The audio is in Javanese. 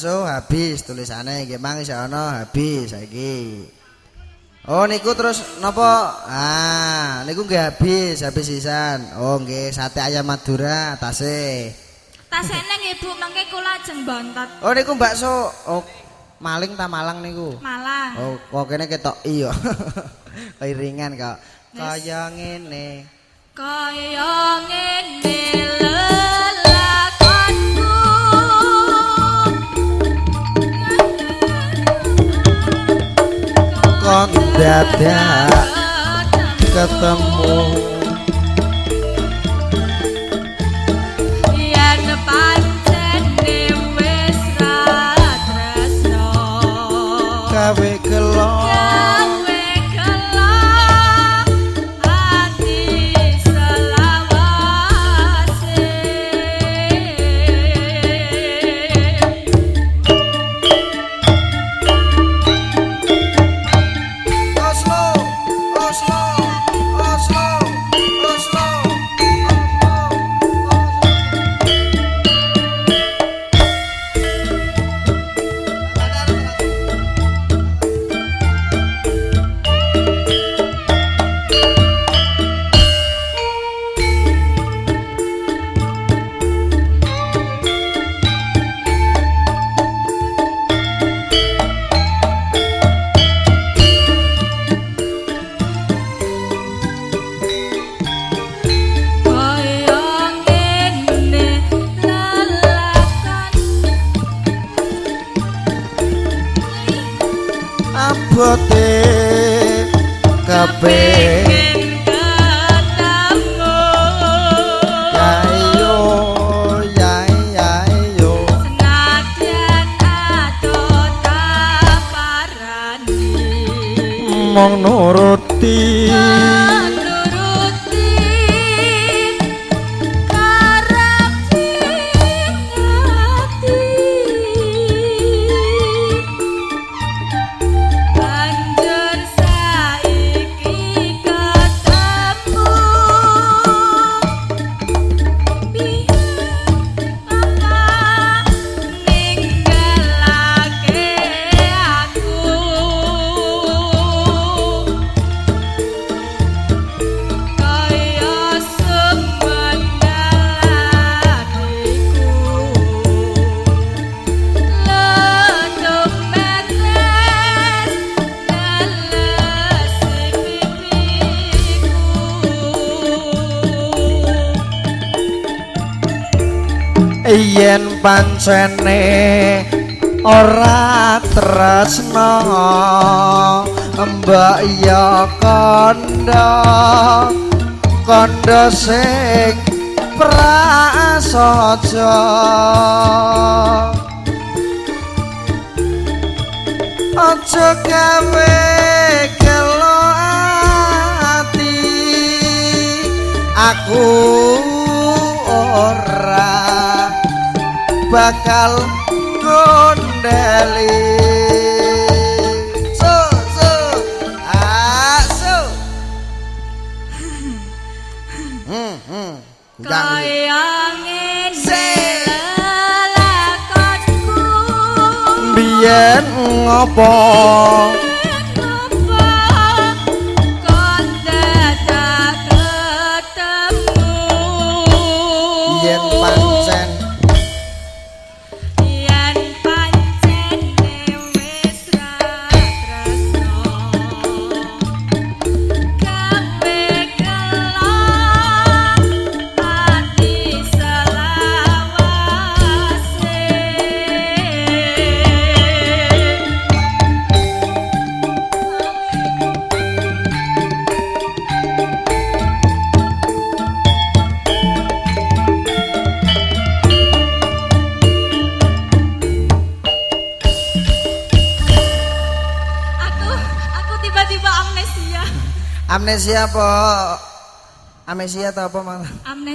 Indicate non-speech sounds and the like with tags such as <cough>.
bakso habis tulisane nggih mang isih ana habis saiki. Oh niku terus napa? Ah, niku nggih habis, habis sisan. Oh nggih sate ayam Madura tasih. Tasene nggih Bu, mangke kula ajeng bontot. Oh niku bakso. Oh maling ta malang niku? Malang. Oh kok kene ketok iya. <laughs> Kairingan kok. Kaya ngene. Kaya ngene tiada ketemu. Adoh taparani. Mong nuruti nuruti yen pancene ora tresno mbak ya kandha kandha sing prasaja. Aja gawe gelo ati aku bakal gondeli. So so ah so hmm. Hmm kaya biyen ngopo amnesia apa amnesia atau apa malah amnesia